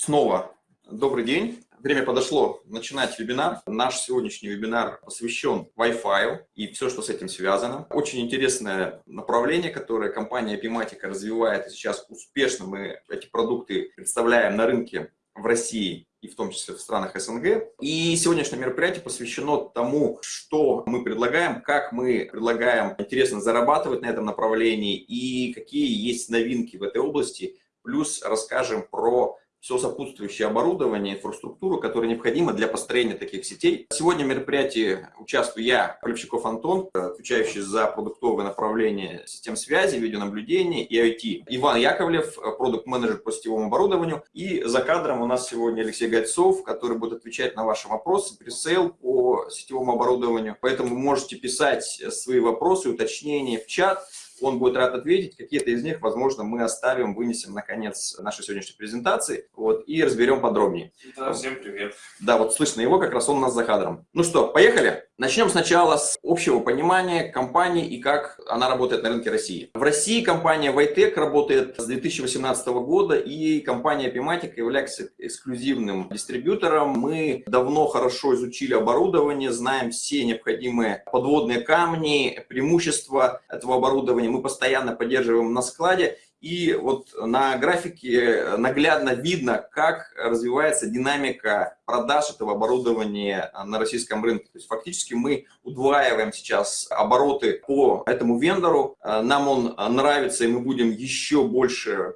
Снова добрый день. Время подошло начинать вебинар. Наш сегодняшний вебинар посвящен Wi-Fi и все, что с этим связано. Очень интересное направление, которое компания Epimatica развивает. И сейчас успешно мы эти продукты представляем на рынке в России и в том числе в странах СНГ. И сегодняшнее мероприятие посвящено тому, что мы предлагаем, как мы предлагаем интересно зарабатывать на этом направлении и какие есть новинки в этой области. Плюс расскажем про все сопутствующее оборудование, инфраструктуру, которая необходима для построения таких сетей. Сегодня в мероприятии участвую я, Полевщиков Антон, отвечающий за продуктовое направление систем связи, видеонаблюдения и IT. Иван Яковлев, продукт-менеджер по сетевому оборудованию. И за кадром у нас сегодня Алексей Гайцов, который будет отвечать на ваши вопросы, пресейл по сетевому оборудованию. Поэтому можете писать свои вопросы, уточнения в чат он будет рад ответить. Какие-то из них, возможно, мы оставим, вынесем на конец нашей сегодняшней презентации вот, и разберем подробнее. Да, всем привет. Да, вот слышно его, как раз он у нас за кадром. Ну что, поехали? Начнем сначала с общего понимания компании и как она работает на рынке России. В России компания Vitec работает с 2018 года, и компания Epimatic является эксклюзивным дистрибьютором. Мы давно хорошо изучили оборудование, знаем все необходимые подводные камни, преимущества этого оборудования мы постоянно поддерживаем на складе. И вот на графике наглядно видно, как развивается динамика продаж этого оборудования на российском рынке. То есть фактически мы удваиваем сейчас обороты по этому вендору. Нам он нравится, и мы будем еще больше Э,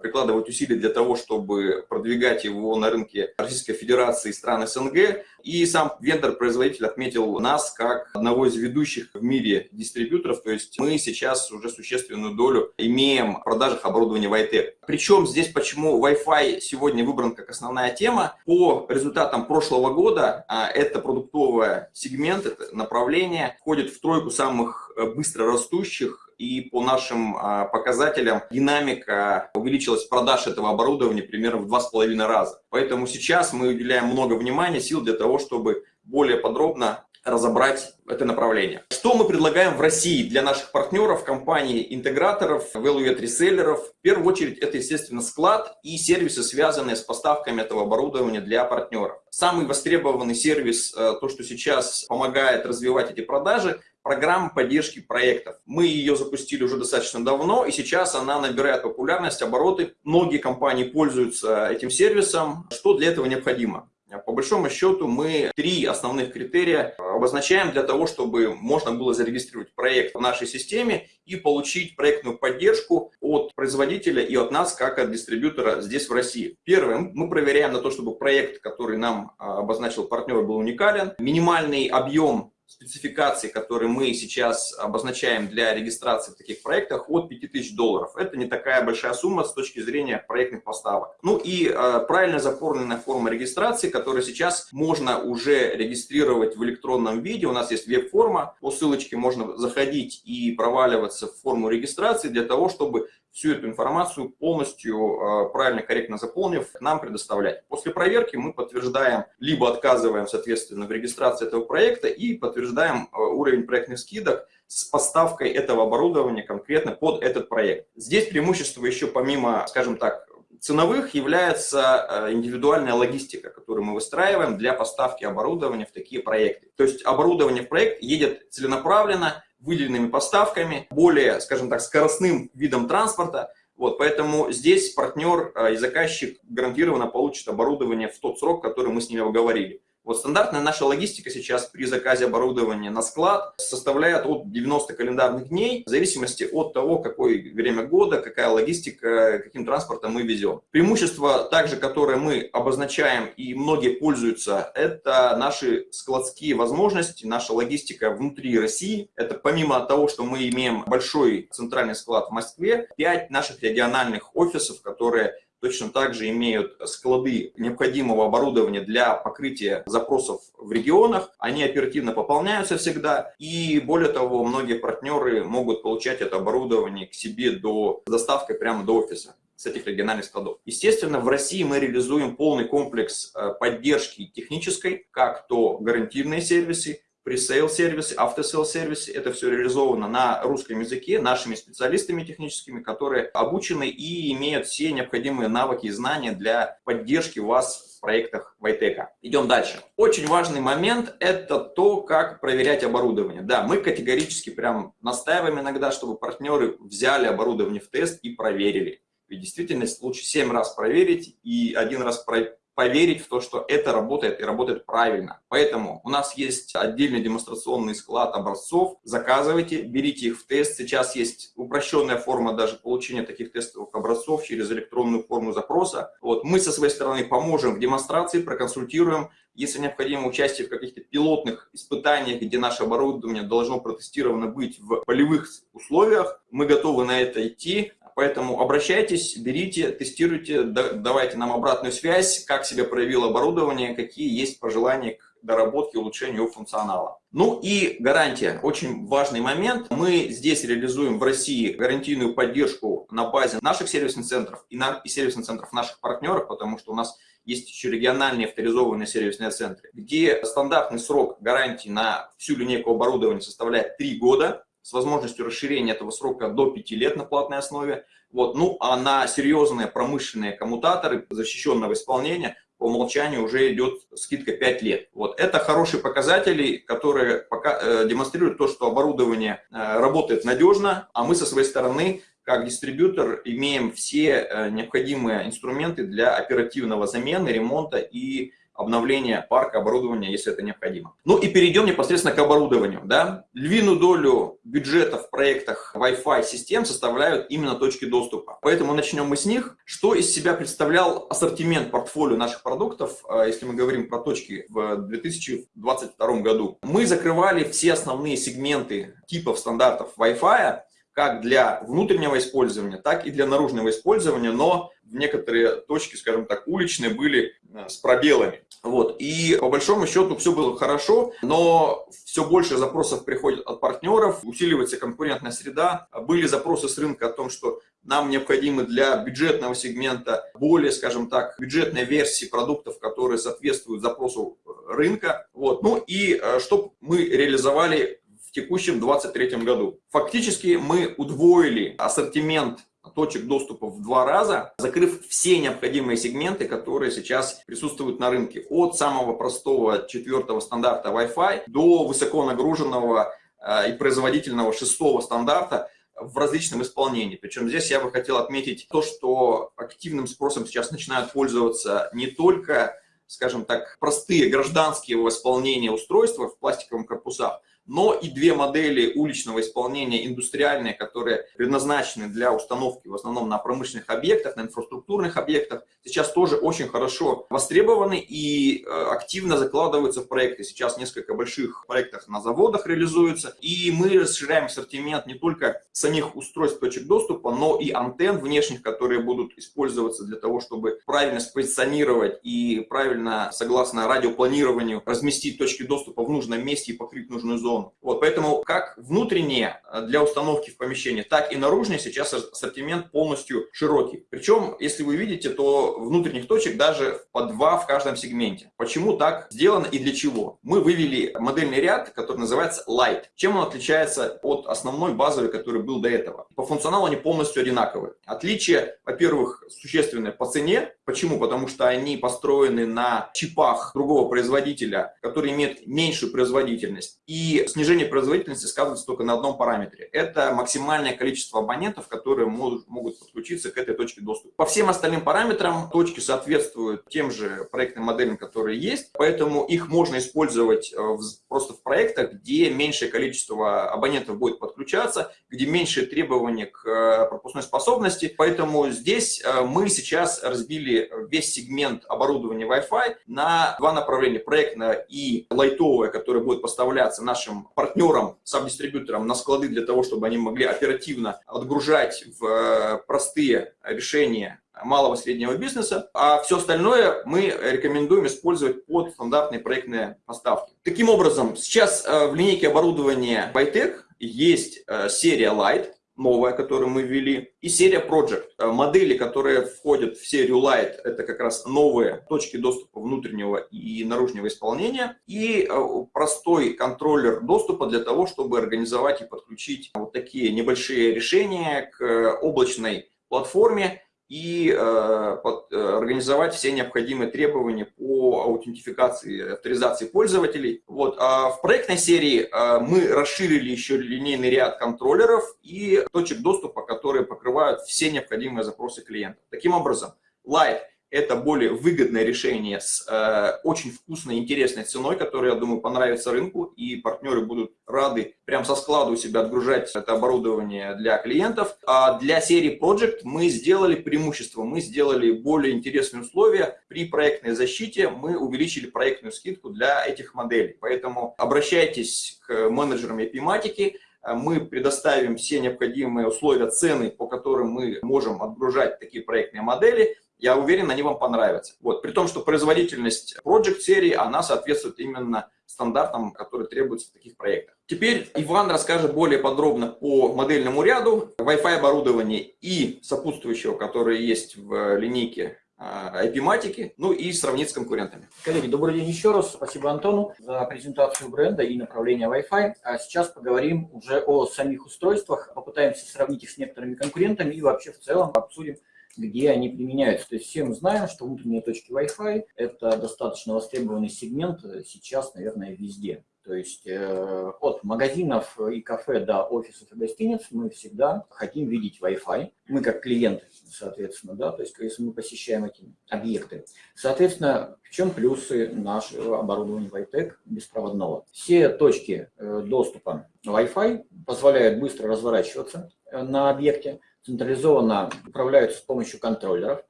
прикладывать усилия для того, чтобы продвигать его на рынке Российской Федерации и стран СНГ. И сам вендор-производитель отметил нас как одного из ведущих в мире дистрибьюторов, то есть мы сейчас уже существенную долю имеем в продажах оборудования Vitec. Причем здесь почему Wi-Fi сегодня выбран как основная тема. По результатам прошлого года а, это продуктовый сегмент, это направление входит в тройку самых э, быстро растущих и по нашим а, показателям динамика увеличилась продаж этого оборудования примерно в два с половиной раза. Поэтому сейчас мы уделяем много внимания, сил для того, чтобы более подробно разобрать это направление. Что мы предлагаем в России для наших партнеров, компаний, интеграторов, value реселлеров? В первую очередь это, естественно, склад и сервисы, связанные с поставками этого оборудования для партнеров. Самый востребованный сервис, э, то, что сейчас помогает развивать эти продажи, программа поддержки проектов. Мы ее запустили уже достаточно давно, и сейчас она набирает популярность, обороты. Многие компании пользуются этим сервисом. Что для этого необходимо? По большому счету мы три основных критерия обозначаем для того, чтобы можно было зарегистрировать проект в нашей системе и получить проектную поддержку от производителя и от нас, как от дистрибьютора здесь в России. Первым мы проверяем на то, чтобы проект, который нам а, обозначил партнер, был уникален. Минимальный объем спецификаций, которые мы сейчас обозначаем для регистрации в таких проектах, от 5000 долларов. Это не такая большая сумма с точки зрения проектных поставок. Ну и э, правильно заполненная форма регистрации, которую сейчас можно уже регистрировать в электронном виде. У нас есть веб-форма, по ссылочке можно заходить и проваливаться в форму регистрации для того, чтобы всю эту информацию полностью э, правильно, корректно заполнив, нам предоставлять. После проверки мы подтверждаем, либо отказываем, соответственно, в регистрации этого проекта и подтверждаем э, уровень проектных скидок с поставкой этого оборудования конкретно под этот проект. Здесь преимущество еще помимо, скажем так, ценовых является э, индивидуальная логистика, которую мы выстраиваем для поставки оборудования в такие проекты. То есть оборудование в проект едет целенаправленно, выделенными поставками, более, скажем так, скоростным видом транспорта. Вот, поэтому здесь партнер э, и заказчик гарантированно получит оборудование в тот срок, который мы с ними оговорили. Вот стандартная наша логистика сейчас при заказе оборудования на склад составляет от 90 календарных дней, в зависимости от того, какое время года, какая логистика, каким транспортом мы везем. Преимущество также, которое мы обозначаем и многие пользуются, это наши складские возможности, наша логистика внутри России. Это помимо того, что мы имеем большой центральный склад в Москве, 5 наших региональных офисов, которые точно так же имеют склады необходимого оборудования для покрытия запросов в регионах. Они оперативно пополняются всегда. И более того, многие партнеры могут получать это оборудование к себе до доставкой прямо до офиса с этих региональных складов. Естественно, в России мы реализуем полный комплекс э, поддержки технической, как то гарантийные сервисы, пресейл сервисы, автосейл сервисы. Это все реализовано на русском языке нашими специалистами техническими, которые обучены и имеют все необходимые навыки и знания для поддержки вас в проектах Вайтека. Идем дальше. Очень важный момент – это то, как проверять оборудование. Да, мы категорически прям настаиваем иногда, чтобы партнеры взяли оборудование в тест и проверили. Ведь действительно лучше 7 раз проверить и один раз проверить поверить в то, что это работает и работает правильно. Поэтому у нас есть отдельный демонстрационный склад образцов. Заказывайте, берите их в тест. Сейчас есть упрощенная форма даже получения таких тестовых образцов через электронную форму запроса. Вот. Мы со своей стороны поможем в демонстрации, проконсультируем. Если необходимо участие в каких-то пилотных испытаниях, где наше оборудование должно протестировано быть в полевых условиях, мы готовы на это идти. Поэтому обращайтесь, берите, тестируйте, давайте нам обратную связь, как себя проявило оборудование, какие есть пожелания к доработке, улучшению его функционала. Ну и гарантия. Очень важный момент. Мы здесь реализуем в России гарантийную поддержку на базе наших сервисных центров и, на, и сервисных центров наших партнеров, потому что у нас есть еще региональные авторизованные сервисные центры, где стандартный срок гарантии на всю линейку оборудования составляет 3 года с возможностью расширения этого срока до 5 лет на платной основе. Вот. Ну, а на серьезные промышленные коммутаторы защищенного исполнения по умолчанию уже идет скидка 5 лет. Вот. Это хорошие показатели, которые пока, э, демонстрируют то, что оборудование э, работает надежно, а мы со своей стороны как дистрибьютор имеем все э, необходимые инструменты для оперативного замены, ремонта и обновления парка оборудования, если это необходимо. Ну и перейдем непосредственно к оборудованию. Да? Львиную долю бюджета в проектах Wi-Fi систем составляют именно точки доступа. Поэтому начнем мы с них. Что из себя представлял ассортимент портфолио наших продуктов, э, если мы говорим про точки в 2022 году? Мы закрывали все основные сегменты типов стандартов Wi-Fi, как для внутреннего использования, так и для наружного использования, но в некоторые точки, скажем так, уличные были э, с пробелами. Вот. И по большому счету все было хорошо, но все больше запросов приходит от партнеров, усиливается конкурентная среда. Были запросы с рынка о том, что нам необходимы для бюджетного сегмента более, скажем так, бюджетные версии продуктов, которые соответствуют запросу рынка. Вот. Ну и э, что мы реализовали текущем 2023 году. Фактически мы удвоили ассортимент точек доступа в два раза, закрыв все необходимые сегменты, которые сейчас присутствуют на рынке. От самого простого четвертого стандарта Wi-Fi до высоко нагруженного э, и производительного шестого стандарта в различном исполнении. Причем здесь я бы хотел отметить то, что активным спросом сейчас начинают пользоваться не только, скажем так, простые гражданские исполнения устройства в пластиковых корпусах, но и две модели уличного исполнения индустриальные, которые предназначены для установки в основном на промышленных объектах, на инфраструктурных объектах, сейчас тоже очень хорошо востребованы и э, активно закладываются в проекты. Сейчас несколько больших проектов на заводах реализуются, и мы расширяем ассортимент не только самих устройств точек доступа, но и антенн внешних, которые будут использоваться для того, чтобы правильно спозиционировать и правильно, согласно радиопланированию, разместить точки доступа в нужном месте и покрыть нужную зону зону. Вот, поэтому как внутренние э, для установки в помещении, так и наружные сейчас ассортимент полностью широкий. Причем, если вы видите, то внутренних точек даже по два в каждом сегменте. Почему так сделано и для чего? Мы вывели модельный ряд, который называется Light. Чем он отличается от основной базовой, который был до этого? По функционалу они полностью одинаковые. Отличие, во-первых, существенное по цене. Почему? Потому что они построены на чипах другого производителя, который имеет меньшую производительность. И снижение производительности сказывается только на одном параметре. Это максимальное количество абонентов, которые могут, подключиться к этой точке доступа. По всем остальным параметрам точки соответствуют тем же проектным моделям, которые есть, поэтому их можно использовать э, просто в проектах, где меньшее количество абонентов будет подключаться, где меньшие требования к э, пропускной способности. Поэтому здесь э, мы сейчас разбили весь сегмент оборудования Wi-Fi на два направления. Проектное и лайтовое, которое будет поставляться нашим нашим партнерам, сабдистрибьюторам на склады для того, чтобы они могли оперативно отгружать в э, простые решения малого и среднего бизнеса, а все остальное мы рекомендуем использовать под стандартные проектные поставки. Таким образом, сейчас э, в линейке оборудования Bytec есть э, серия Light, новая, которую мы ввели, и серия Project. Э, модели, которые входят в серию Light, это как раз новые точки доступа внутреннего и наружного исполнения, и э, простой контроллер доступа для того, чтобы организовать и подключить вот такие небольшие решения к облачной платформе, и э, э, организовать все необходимые требования по аутентификации, авторизации пользователей. Вот. А в проектной серии э, мы расширили еще линейный ряд контроллеров и точек доступа, которые покрывают все необходимые запросы клиента. Таким образом, Light – это более выгодное решение с э, очень вкусной, интересной ценой, которая, я думаю, понравится рынку, и партнеры будут рады прям со склада у себя отгружать это оборудование для клиентов. А для серии Project мы сделали преимущество, мы сделали более интересные условия. При проектной защите мы увеличили проектную скидку для этих моделей. Поэтому обращайтесь к менеджерам эпиматики, мы предоставим все необходимые условия, цены, по которым мы можем отгружать такие проектные модели, я уверен, они вам понравятся. Вот. При том, что производительность Project серии, она соответствует именно стандартам, которые требуются в таких проектах. Теперь Иван расскажет более подробно по модельному ряду Wi-Fi оборудования и сопутствующего, которое есть в линейке IP-матики, ну и сравнить с конкурентами. Коллеги, добрый день еще раз. Спасибо Антону за презентацию бренда и направления Wi-Fi. А сейчас поговорим уже о самих устройствах, попытаемся сравнить их с некоторыми конкурентами и вообще в целом обсудим где они применяются. То есть все мы знаем, что внутренние точки Wi-Fi – это достаточно востребованный сегмент сейчас, наверное, везде. То есть э, от магазинов и кафе до офисов и гостиниц мы всегда хотим видеть Wi-Fi. Мы как клиенты, соответственно, да, то есть если мы посещаем эти объекты. Соответственно, в чем плюсы нашего оборудования Wi-Tech беспроводного? Все точки э, доступа Wi-Fi позволяют быстро разворачиваться э, на объекте, централизованно управляются с помощью контроллеров.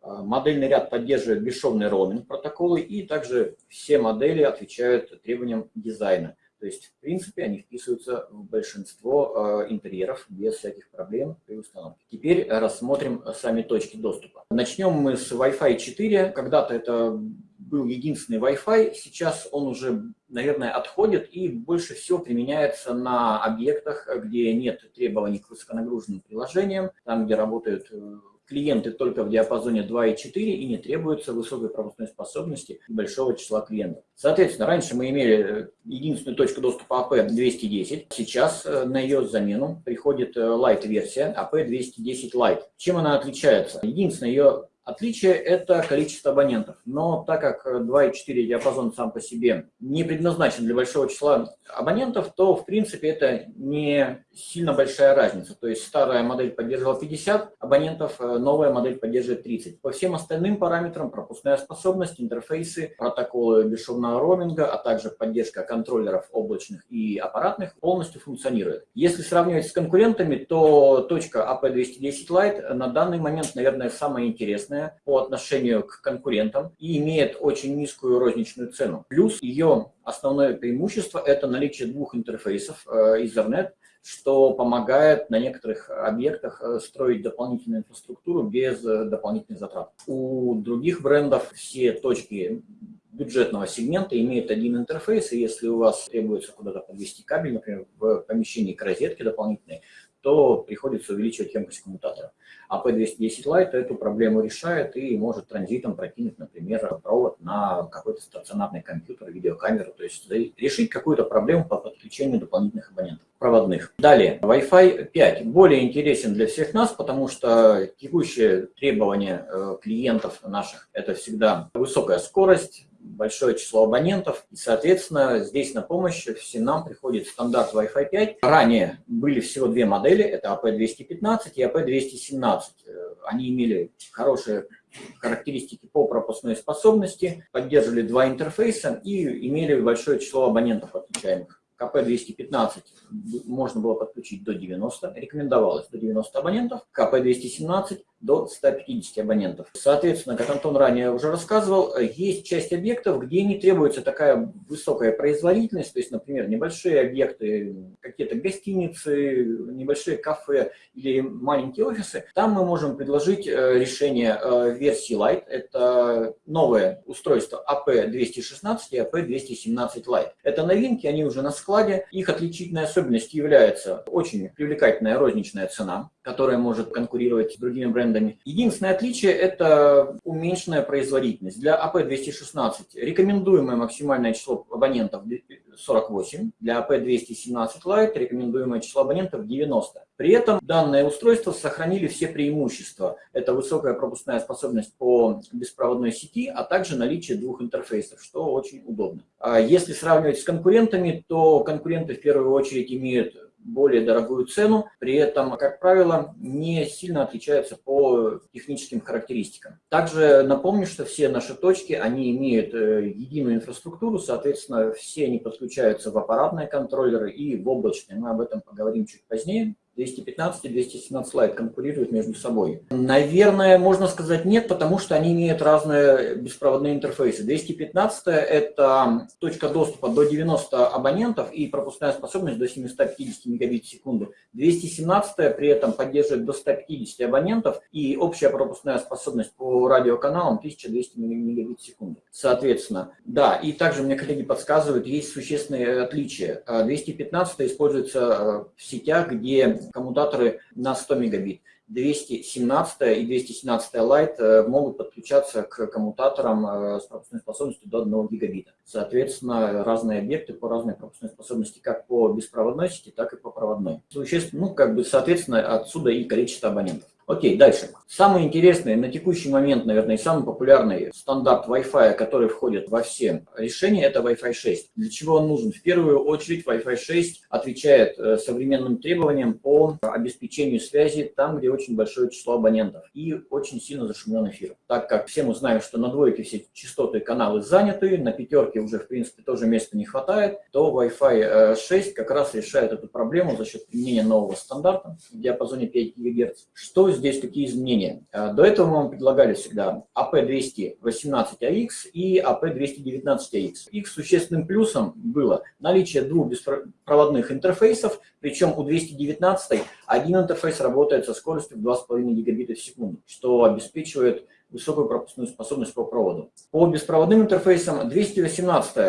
А, модельный ряд поддерживает бесшовный роуминг протоколы и также все модели отвечают требованиям дизайна. То есть, в принципе, они вписываются в большинство э, интерьеров без всяких проблем при установке. Теперь рассмотрим сами точки доступа. Начнем мы с Wi-Fi 4. Когда-то это был единственный Wi-Fi, сейчас он уже, наверное, отходит и больше всего применяется на объектах, где нет требований к высоконагруженным приложениям, там, где работают э, клиенты только в диапазоне 2 и 4 и не требуется высокой пропускной способности большого числа клиентов. Соответственно, раньше мы имели э, единственную точку доступа AP210, сейчас э, на ее замену приходит Lite-версия AP210 Lite. Чем она отличается? Единственное ее Отличие – это количество абонентов. Но так как 2.4 диапазон сам по себе не предназначен для большого числа абонентов, то в принципе это не сильно большая разница. То есть старая модель поддерживала 50 абонентов, э, новая модель поддерживает 30. По всем остальным параметрам пропускная способность, интерфейсы, протоколы бесшовного роуминга, а также поддержка контроллеров облачных и аппаратных полностью функционирует. Если сравнивать с конкурентами, то точка AP210 Lite на данный момент, наверное, самая интересная интересная по отношению к конкурентам и имеет очень низкую розничную цену. Плюс ее основное преимущество – это наличие двух интерфейсов э, Ethernet, что помогает на некоторых объектах э, строить дополнительную инфраструктуру без э, дополнительных затрат. У других брендов все точки бюджетного сегмента имеют один интерфейс, и если у вас требуется куда-то подвести кабель, например, в помещении к розетке дополнительной, то приходится увеличивать емкость коммутатора. А P210 Lite эту проблему решает и может транзитом прокинуть, например, провод на какой-то стационарный компьютер, видеокамеру, то есть решить какую-то проблему по подключению дополнительных абонентов проводных. Далее, Wi-Fi 5 более интересен для всех нас, потому что текущее требование э, клиентов наших – это всегда высокая скорость, большое число абонентов. И, соответственно, здесь на помощь всем нам приходит стандарт Wi-Fi 5. Ранее были всего две модели, это AP215 и AP217. Э, они имели хорошие характеристики по пропускной способности, поддерживали два интерфейса и имели большое число абонентов отвечаемых. КП-215 можно было подключить до 90, рекомендовалось до 90 абонентов, КП-217 до 150 абонентов. Соответственно, как Антон ранее уже рассказывал, есть часть объектов, где не требуется такая высокая производительность, то есть, например, небольшие объекты, какие-то гостиницы, небольшие кафе или маленькие офисы. Там мы можем предложить э, решение э, версии Lite. Это новое устройство AP216 и AP217 Lite. Это новинки, они уже на складе. Их отличительной особенностью является очень привлекательная розничная цена, которая может конкурировать с другими брендами. Единственное отличие – это уменьшенная производительность. Для AP216 рекомендуемое максимальное число абонентов 48, для AP217 Lite рекомендуемое число абонентов 90. При этом данное устройство сохранили все преимущества. Это высокая пропускная способность по беспроводной сети, а также наличие двух интерфейсов, что очень удобно. А если сравнивать с конкурентами, то конкуренты в первую очередь имеют более дорогую цену, при этом, как правило, не сильно отличаются по техническим характеристикам. Также напомню, что все наши точки, они имеют э, единую инфраструктуру, соответственно, все они подключаются в аппаратные контроллеры и в облачные. Мы об этом поговорим чуть позднее. 215 и 217 слайд конкурируют между собой? Наверное, можно сказать нет, потому что они имеют разные беспроводные интерфейсы. 215 это точка доступа до 90 абонентов и пропускная способность до 750 мегабит в секунду. 217 при этом поддерживает до 150 абонентов и общая пропускная способность по радиоканалам 1200 мегабит в секунду. Соответственно, да, и также мне коллеги подсказывают, есть существенные отличия. 215 используется э, в сетях, где коммутаторы на 100 мегабит. 217 и 217 Lite э, могут подключаться к коммутаторам э, с пропускной способностью до 1 гигабита. Соответственно, разные объекты по разной пропускной способности как по беспроводной сети, так и по проводной. Существенно, ну, как бы, соответственно, отсюда и количество абонентов. Окей, дальше. Самый интересный на текущий момент, наверное, самый популярный стандарт Wi-Fi, который входит во все решения, это Wi-Fi 6. Для чего он нужен? В первую очередь Wi-Fi 6 отвечает э, современным требованиям по обеспечению связи там, где очень большое число абонентов и очень сильно зашумлен эфир. Так как все мы знаем, что на двойке все частоты каналы заняты, на пятерке уже, в принципе, тоже места не хватает, то Wi-Fi 6 э, как раз решает эту проблему за счет применения нового стандарта в диапазоне 5 ГГц. Что здесь какие изменения? А, до этого мы вам предлагали всегда AP218AX и AP219AX. Их существенным плюсом было наличие двух беспроводных интерфейсов, причем у 219 один интерфейс работает со скоростью в 2,5 гигабита в секунду, что обеспечивает высокую пропускную способность по проводу. По беспроводным интерфейсам 218 э,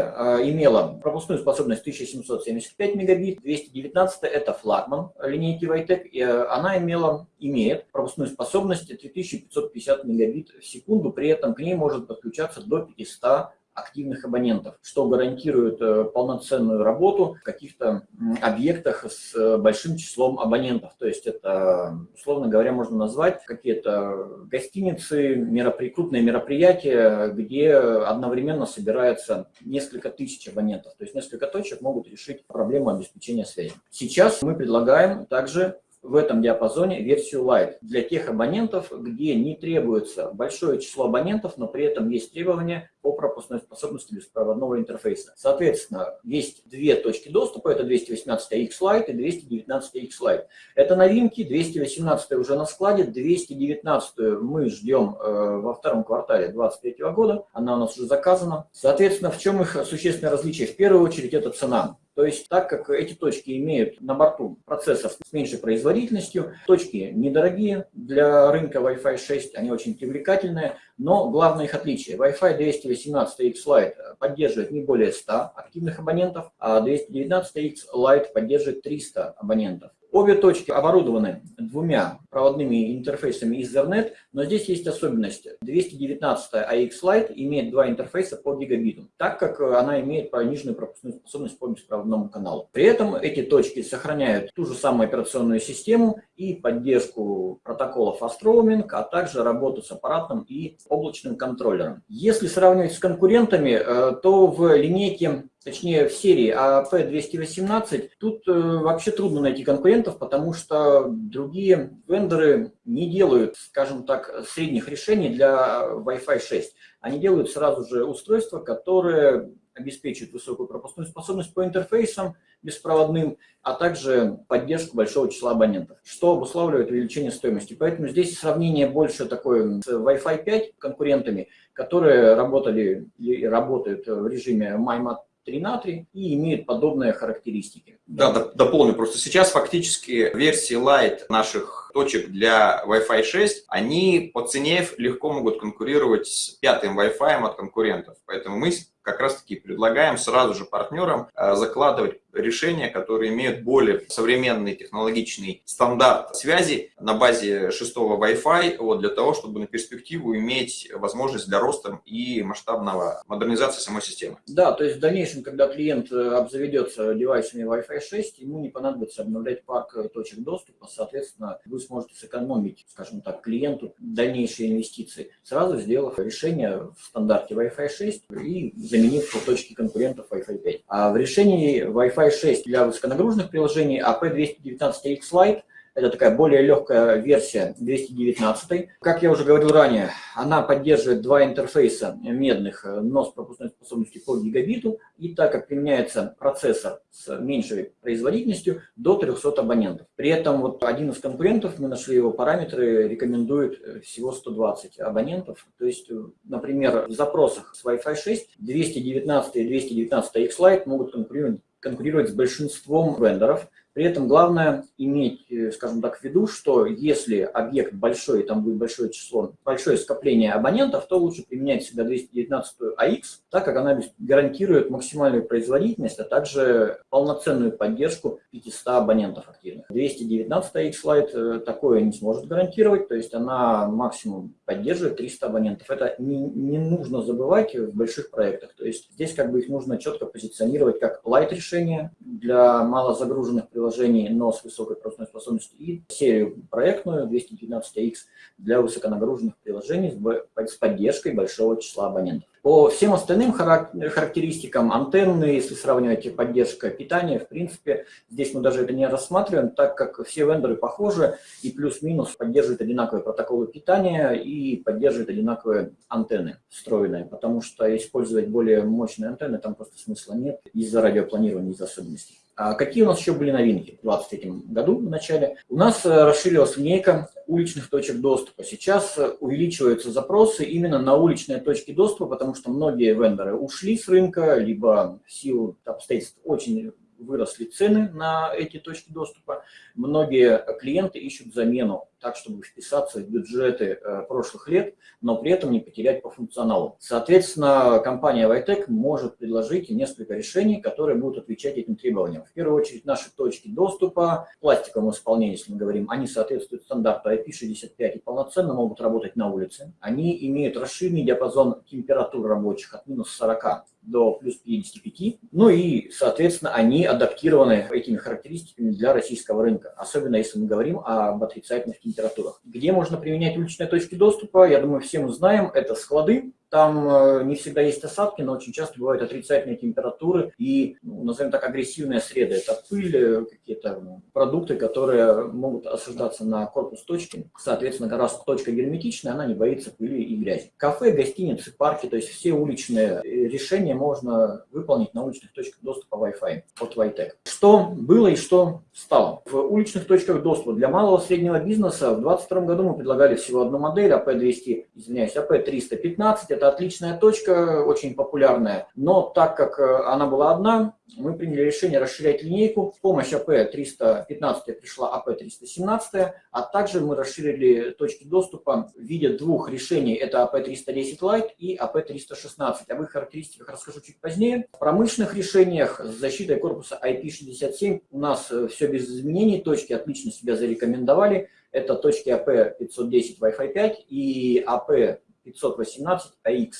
имела пропускную способность 1775 мегабит, 219 это флагман линейки Vitec, э, она имела, имеет пропускную способность 3550 мегабит в секунду, при этом к ней может подключаться до 500 активных абонентов, что гарантирует э, полноценную работу в каких-то объектах с э, большим числом абонентов. То есть это, условно говоря, можно назвать какие-то гостиницы, меропри... крупные мероприятия, где одновременно собирается несколько тысяч абонентов. То есть несколько точек могут решить проблему обеспечения связи. Сейчас мы предлагаем также в этом диапазоне версию Lite для тех абонентов, где не требуется большое число абонентов, но при этом есть требования по пропускной способности беспроводного интерфейса. Соответственно, есть две точки доступа, это 218X Lite и 219X Lite. Это новинки, 218 уже на складе, 219 мы ждем э, во втором квартале 2023 года, она у нас уже заказана. Соответственно, в чем их существенное различие? В первую очередь это цена. То есть, так как эти точки имеют на борту процессор с меньшей производительностью, точки недорогие для рынка Wi-Fi 6, они очень привлекательные, но главное их отличие. Wi-Fi 218X Lite поддерживает не более 100 активных абонентов, а 219X Lite поддерживает 300 абонентов. Обе точки оборудованы двумя проводными интерфейсами Ethernet, но здесь есть особенность. 219 AX Lite имеет два интерфейса по гигабиту, так как она имеет пониженную пропускную способность по беспроводному каналу. При этом эти точки сохраняют ту же самую операционную систему и поддержку протокола Fast Roaming, а также работу с аппаратным и облачным контроллером. Если сравнивать с конкурентами, э, то в линейке точнее в серии AP218, тут э, вообще трудно найти конкурентов, потому что другие вендоры не делают, скажем так, средних решений для Wi-Fi 6. Они делают сразу же устройства, которые обеспечивают высокую пропускную способность по интерфейсам беспроводным, а также поддержку большого числа абонентов, что обуславливает увеличение стоимости. Поэтому здесь сравнение больше такое с Wi-Fi 5 конкурентами, которые работали и работают в режиме MyMat 3 на 3 и имеют подобные характеристики. Да, дополню. Просто сейчас фактически версии Lite наших точек для Wi-Fi 6, они по цене легко могут конкурировать с пятым Wi-Fi от конкурентов. Поэтому мы как раз-таки предлагаем сразу же партнерам э, закладывать решения, которые имеют более современный технологичный стандарт связи на базе шестого Wi-Fi, вот, для того, чтобы на перспективу иметь возможность для роста и масштабного модернизации самой системы. Да, то есть в дальнейшем, когда клиент э, обзаведется девайсами Wi-Fi 6, ему не понадобится обновлять парк э, точек доступа, соответственно, вы сможете сэкономить, скажем так, клиенту дальнейшие инвестиции, сразу сделав решение в стандарте Wi-Fi 6 и заменив точки конкурентов Wi-Fi 5. А в решении Wi-Fi 6 для высоконагруженных приложений AP219X Lite – это такая более легкая версия 219. Как я уже говорил ранее, она поддерживает два интерфейса медных, но с пропускной способностью по гигабиту. И так как применяется процессор с меньшей производительностью, до 300 абонентов. При этом вот один из конкурентов, мы нашли его параметры, рекомендует всего 120 абонентов. То есть, например, в запросах с Wi-Fi 6 219 и 219 X-Lite могут конкурировать конкурировать с большинством вендоров. При этом главное иметь, э, скажем так, в виду, что если объект большой, там будет большое число, большое скопление абонентов, то лучше применять всегда 219 AX, так как она гарантирует максимальную производительность, а также полноценную поддержку 500 абонентов активных. 219 AX Lite э, такое не сможет гарантировать, то есть она максимум поддерживает 300 абонентов. Это не, не нужно забывать в больших проектах. То есть здесь как бы их нужно четко позиционировать как light решение для малозагруженных приложений, приложений, но с высокой пропускной способностью, и серию проектную 219X для высоконагруженных приложений с поддержкой большого числа абонентов. По всем остальным характеристикам антенны, если сравнивать поддержка питания, в принципе, здесь мы даже это не рассматриваем, так как все вендоры похожи и плюс-минус поддерживают одинаковые протоколы питания и поддерживают одинаковые антенны встроенные, потому что использовать более мощные антенны там просто смысла нет из-за радиопланирования, из-за особенностей. А какие у нас еще были новинки в 2023 году в начале? У нас э, расширилась линейка уличных точек доступа. Сейчас э, увеличиваются запросы именно на уличные точки доступа, потому что многие вендоры ушли с рынка, либо в силу обстоятельств очень выросли цены на эти точки доступа. Многие клиенты ищут замену так, чтобы вписаться в бюджеты э, прошлых лет, но при этом не потерять по функционалу. Соответственно, компания Vitec может предложить несколько решений, которые будут отвечать этим требованиям. В первую очередь, наши точки доступа в пластиковом исполнении, если мы говорим, они соответствуют стандарту IP65 и полноценно могут работать на улице. Они имеют расширенный диапазон температур рабочих от минус 40 до плюс 55. Ну и, соответственно, они адаптированы этими характеристиками для российского рынка, особенно если мы говорим об отрицательных температурах. Где можно применять уличные точки доступа, я думаю, все мы знаем, это склады, там э, не всегда есть осадки, но очень часто бывают отрицательные температуры и, ну, назовем так, агрессивные среды. Это пыль, э, какие-то продукты, которые могут осаждаться на корпус точки. Соответственно, раз точка герметичная, она не боится пыли и грязи. Кафе, гостиницы, парки, то есть все уличные э, решения можно выполнить на уличных точках доступа Wi-Fi от Vitec. Что было и что стало? В уличных точках доступа для малого и среднего бизнеса в 2022 году мы предлагали всего одну модель, AP200, извиняюсь, AP315, это отличная точка, очень популярная, но так как э, она была одна, мы приняли решение расширять линейку. В помощь АП-315 пришла АП-317, а также мы расширили точки доступа в виде двух решений. Это АП-310 Lite и АП-316. Об их характеристиках расскажу чуть позднее. В промышленных решениях с защитой корпуса IP67 у нас э, все без изменений. Точки отлично себя зарекомендовали. Это точки АП-510 Wi-Fi 5 и АП 518 AX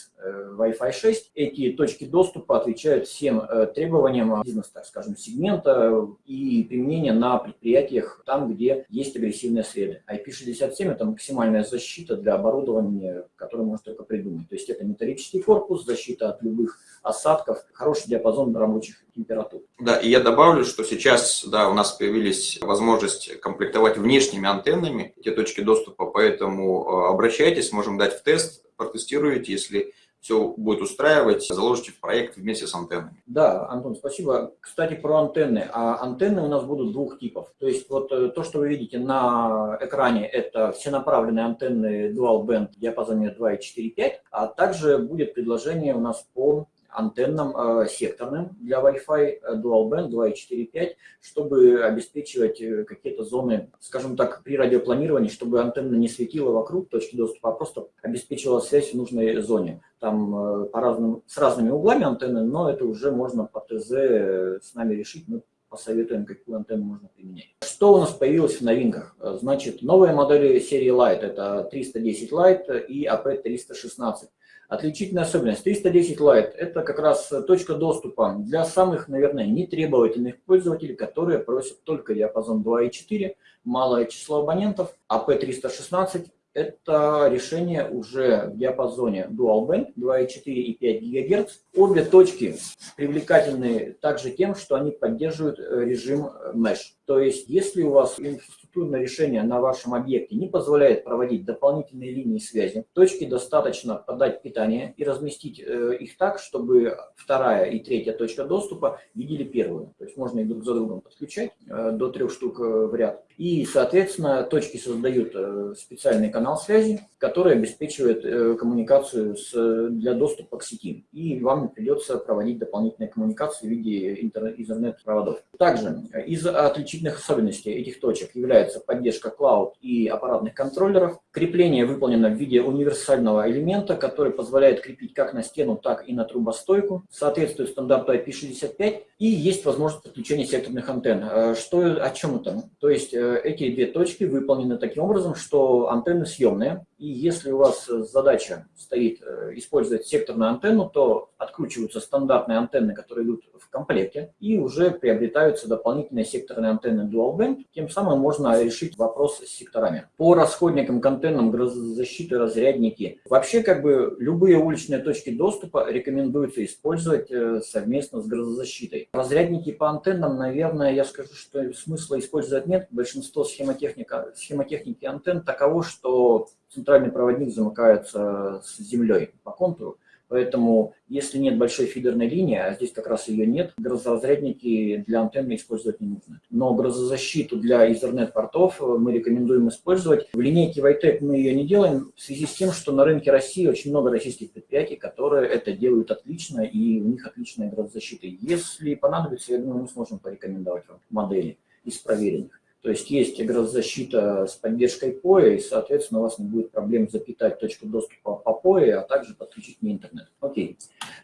Wi-Fi 6. Эти точки доступа отвечают всем требованиям бизнеса, так скажем, сегмента и применения на предприятиях там, где есть агрессивные среды. IP67 это максимальная защита для оборудования, которое можно только придумать. То есть это металлический корпус, защита от любых осадков, хороший диапазон рабочих температур. Да, и я добавлю, что сейчас да, у нас появились возможность комплектовать внешними антеннами эти точки доступа, поэтому э, обращайтесь, можем дать в тест, протестируете, если все будет устраивать, заложите в проект вместе с антеннами. Да, Антон, спасибо. Кстати, про антенны. А антенны у нас будут двух типов. То есть вот э, то, что вы видите на экране, это всенаправленные антенны Dual Band в диапазоне 2,4,5, а также будет предложение у нас по антеннам э, секторным для Wi-Fi э, Dual Band 2.4.5, чтобы обеспечивать э, какие-то зоны, скажем так, при радиопланировании, чтобы антенна не светила вокруг точки доступа, а просто обеспечивала связь в нужной зоне. Там по разным, с разными углами антенны, но это уже можно по ТЗ с нами решить. Мы посоветуем, какую антенну можно применять. Что у нас появилось в новинках? Значит, новые модели серии Light, это 310 Lite и AP316. Отличительная особенность 310 Lite – это как раз точка доступа для самых, наверное, нетребовательных пользователей, которые просят только диапазон 2.4, малое число абонентов, а P316 это решение уже в диапазоне Dual Band 2,4 и 5 ГГц. Обе точки привлекательны также тем, что они поддерживают режим Mesh. То есть, если у вас инфраструктурное решение на вашем объекте не позволяет проводить дополнительные линии связи, точке достаточно подать питание и разместить э, их так, чтобы вторая и третья точка доступа видели первую. То есть, можно их друг за другом подключать э, до трех штук э, в ряд. И, соответственно, точки создают специальный канал связи, который обеспечивает коммуникацию с, для доступа к сети. И вам придется проводить дополнительные коммуникации в виде интернет-проводов. Также из отличительных отличительных особенностей этих точек является поддержка клауд и аппаратных контроллеров. Крепление выполнено в виде универсального элемента, который позволяет крепить как на стену, так и на трубостойку. Соответствует стандарту IP65 и есть возможность подключения секторных антенн. Э, что, о чем это? То есть э, эти две точки выполнены таким образом, что антенны съемные. И если у вас задача стоит э, использовать секторную антенну, то откручиваются стандартные антенны, которые идут в комплекте, и уже приобретаются дополнительные секторные антенны Dual Band. Тем самым можно решить вопрос с секторами. По расходникам к антеннам, грозозащиты, разрядники. Вообще, как бы, любые уличные точки доступа рекомендуется использовать э, совместно с грозозащитой. Разрядники по антеннам, наверное, я скажу, что смысла использовать нет. Большинство схемотехника, схемотехники антенн таково, что центральный проводник замыкается с землей по контуру. Поэтому, если нет большой фидерной линии, а здесь как раз ее нет, грозоразрядники для антенны использовать не нужно. Но грозозащиту для Ethernet-портов мы рекомендуем использовать. В линейке Vitec мы ее не делаем в связи с тем, что на рынке России очень много российских предприятий, которые это делают отлично, и у них отличная грозозащита. Если понадобится, я думаю, мы сможем порекомендовать вам модели из проверенных. То есть есть грозозащита с поддержкой POE, и, соответственно, у вас не будет проблем запитать точку доступа по POE, а также подключить не интернет. Окей,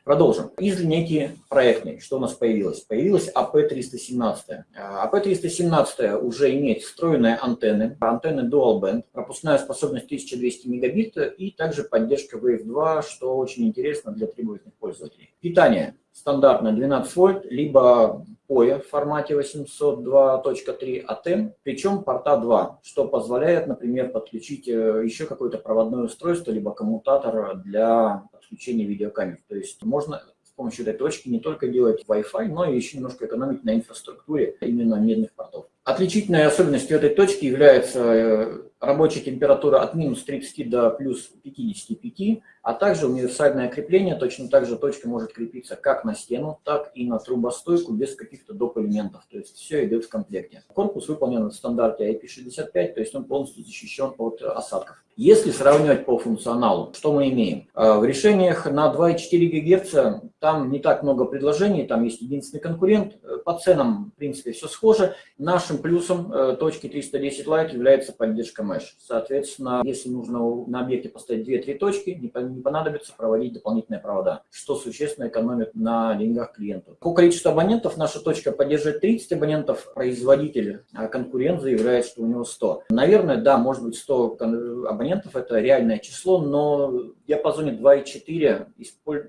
продолжим. Из линейки проектной, что у нас появилось? Появилась AP317. AP317 уже имеет встроенные антенны, антенны Dual Band, пропускная способность 1200 мегабит и также поддержка Wave 2, что очень интересно для требовательных пользователей. Питание стандартно 12 вольт, либо POE в формате 802.3 ATEM, причем порта 2, что позволяет, например, подключить э, еще какое-то проводное устройство, либо коммутатор для подключения видеокамер. То есть можно с помощью этой точки не только делать Wi-Fi, но и еще немножко экономить на инфраструктуре именно медных портов. Отличительной особенностью этой точки является э, рабочая температура от минус 30 до плюс 55, а также универсальное крепление. Точно так же точка может крепиться как на стену, так и на трубостойку без каких-то доп. элементов. То есть все идет в комплекте. Корпус выполнен в стандарте IP65, то есть он полностью защищен от осадков. Если сравнивать по функционалу, что мы имеем? Э, в решениях на 2,4 ГГц там не так много предложений, там есть единственный конкурент. По ценам, в принципе, все схоже. Наш Нашим плюсом э, точки 310 Lite является поддержка Mesh. Соответственно, если нужно на объекте поставить 2-3 точки, не понадобится проводить дополнительные провода, что существенно экономит на деньгах клиенту. По количеству абонентов наша точка поддерживает 30 абонентов, производитель, а конкурент заявляет, что у него 100. Наверное, да, может быть 100 абонентов, это реальное число, но в диапазоне 2,4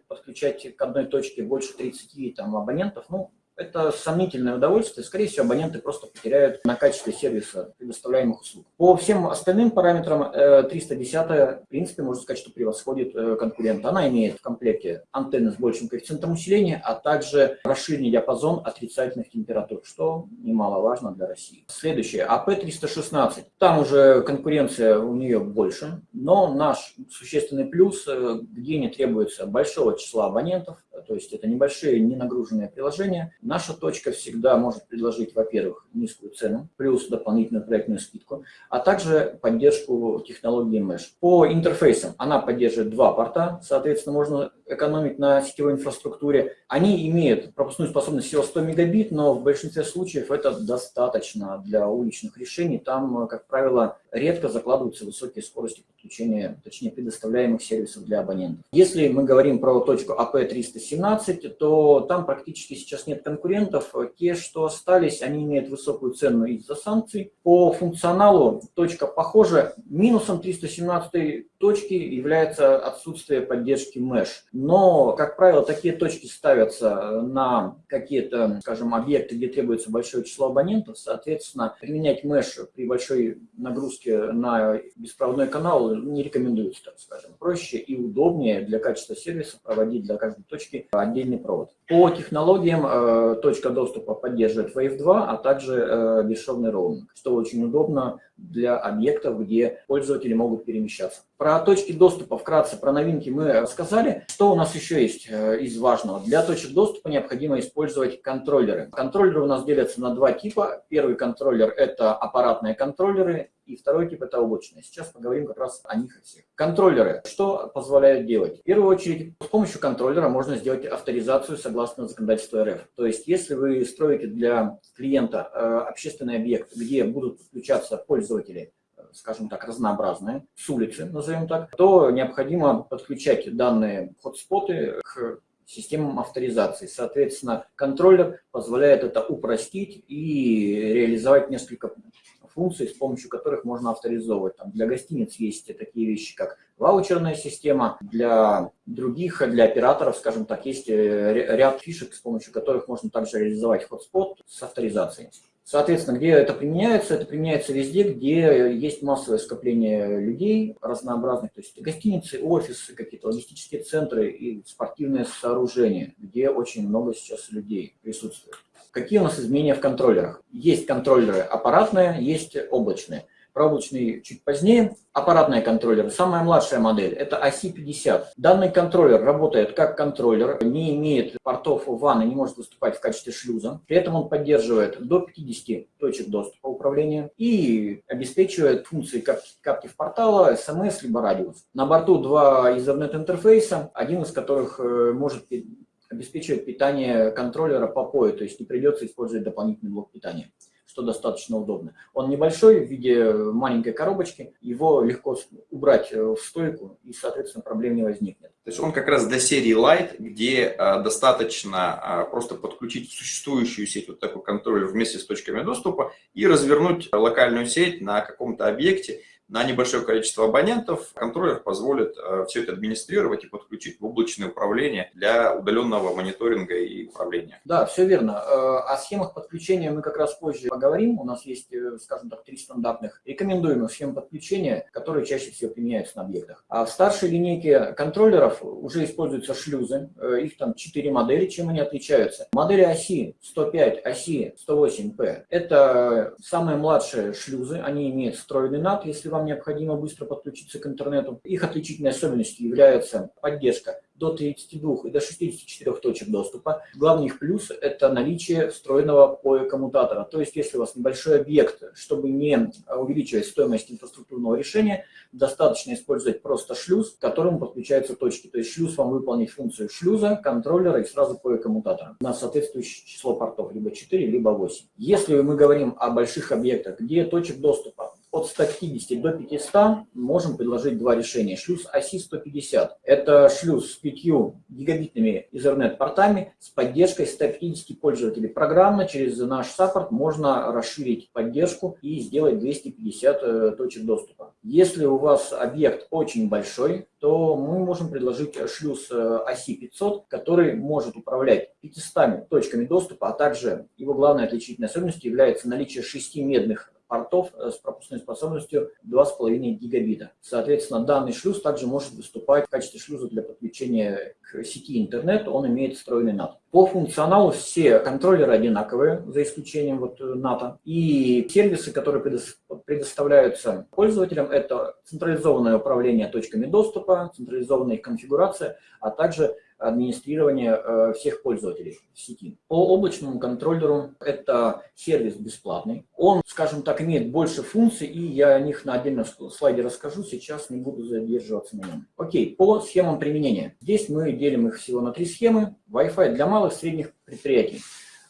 подключать к одной точке больше 30 там, абонентов, ну, это сомнительное удовольствие. Скорее всего, абоненты просто потеряют на качестве сервиса предоставляемых услуг. По всем остальным параметрам 310, э, в принципе, можно сказать, что превосходит э, конкурента. Она имеет в комплекте антенны с большим коэффициентом усиления, а также расширенный диапазон отрицательных температур, что немаловажно для России. Следующее, АП-316. Там уже конкуренция у нее больше, но наш существенный плюс, э, где не требуется большого числа абонентов, то есть это небольшие, ненагруженные приложения. Наша точка всегда может предложить, во-первых, низкую цену, плюс дополнительную проектную скидку, а также поддержку технологии Mesh. По интерфейсам она поддерживает два порта, соответственно, можно экономить на сетевой инфраструктуре. Они имеют пропускную способность всего 100 мегабит, но в большинстве случаев это достаточно для уличных решений. Там, как правило, редко закладываются высокие скорости подключения, точнее предоставляемых сервисов для абонентов. Если мы говорим про точку AP317, то там практически сейчас нет конкурентов. Те, что остались, они имеют высокую цену из-за санкций. По функционалу точка похожа. Минусом 317 точки является отсутствие поддержки Mesh. Но, как правило, такие точки ставятся на какие-то, скажем, объекты, где требуется большое число абонентов. Соответственно, применять Mesh при большой нагрузке на беспроводной канал не рекомендуется, так скажем. Проще и удобнее для качества сервиса проводить для каждой точки отдельный провод. По технологиям э, точка доступа поддерживает Wave 2, а также э, бесшовный роуминг, что очень удобно для объектов, где пользователи могут перемещаться. Про точки доступа вкратце, про новинки мы рассказали. Что у нас еще есть э, из важного? Для точек доступа необходимо использовать контроллеры. Контроллеры у нас делятся на два типа. Первый контроллер – это аппаратные контроллеры, и второй тип – это облачные. Сейчас поговорим как раз о них всех. Контроллеры. Что позволяют делать? В первую очередь, с помощью контроллера можно сделать авторизацию согласно законодательству РФ. То есть, если вы строите для клиента э, общественный объект, где будут подключаться пользователи, скажем так, разнообразные, с улицы, назовем так, то необходимо подключать данные хотспоты к системам авторизации. Соответственно, контроллер позволяет это упростить и реализовать несколько функций, с помощью которых можно авторизовывать. Там для гостиниц есть такие вещи, как ваучерная система, для других, для операторов, скажем так, есть э, ряд фишек, с помощью которых можно также реализовать хотспот с авторизацией. Соответственно, где это применяется? Это применяется везде, где есть массовое скопление людей разнообразных, то есть гостиницы, офисы, какие-то логистические центры и спортивные сооружения, где очень много сейчас людей присутствует. Какие у нас изменения в контроллерах? Есть контроллеры аппаратные, есть облачные. Про облачные чуть позднее. Аппаратные контроллеры. Самая младшая модель – это AC50. Данный контроллер работает как контроллер, не имеет портов и не может выступать в качестве шлюза. При этом он поддерживает до 50 точек доступа управления и обеспечивает функции Captive портала, SMS либо радиус. На борту два Ethernet интерфейса, один из которых э, может обеспечивает питание контроллера по POE, то есть не придется использовать дополнительный блок питания что достаточно удобно. Он небольшой, в виде маленькой коробочки, его легко убрать в стойку, и, соответственно, проблем не возникнет. То есть он как раз для серии Light, где а, достаточно а, просто подключить существующую сеть, вот такой контроллер вместе с точками доступа, и развернуть локальную сеть на каком-то объекте, на небольшое количество абонентов контроллер позволит э, все это администрировать и подключить в облачное управление для удаленного мониторинга и управления. Да, все верно. Э, о схемах подключения мы как раз позже поговорим. У нас есть, э, скажем так, три стандартных рекомендуемых схем подключения, которые чаще всего применяются на объектах. А в старшей линейке контроллеров уже используются шлюзы. Их там четыре модели, чем они отличаются. Модели оси 105, оси 108P – это самые младшие шлюзы. Они имеют встроенный NAT, если вам вам необходимо быстро подключиться к интернету. Их отличительной особенностью является поддержка до 32 и до 64 точек доступа. Главный их плюс – это наличие встроенного POE-коммутатора. То есть, если у вас небольшой объект, чтобы не увеличивать стоимость инфраструктурного решения, достаточно использовать просто шлюз, к которому подключаются точки. То есть, шлюз вам выполнит функцию шлюза, контроллера и сразу POE-коммутатора на соответствующее число портов, либо 4, либо 8. Если мы говорим о больших объектах, где точек доступа от 150 до 500 можем предложить два решения. Шлюз оси 150 – это шлюз с 5 гигабитными Ethernet портами с поддержкой 150 пользователей. Программно через наш саппорт можно расширить поддержку и сделать 250 э, точек доступа. Если у вас объект очень большой, то мы можем предложить шлюз э, оси 500, который может управлять 500 точками доступа, а также его главной отличительной особенностью является наличие 6 медных портов э, с пропускной способностью 2,5 гигабита. Соответственно, данный шлюз также может выступать в качестве шлюза для подключения к сети интернет, он имеет встроенный NAT. По функционалу все контроллеры одинаковые, за исключением вот NAT. И сервисы, которые предоставляются пользователям, это централизованное управление точками доступа, централизованная их конфигурация, а также администрирования э, всех пользователей сети. По облачному контроллеру это сервис бесплатный. Он, скажем так, имеет больше функций, и я о них на отдельном слайде расскажу, сейчас не буду задерживаться на нем. Окей, по схемам применения. Здесь мы делим их всего на три схемы. Wi-Fi для малых средних предприятий.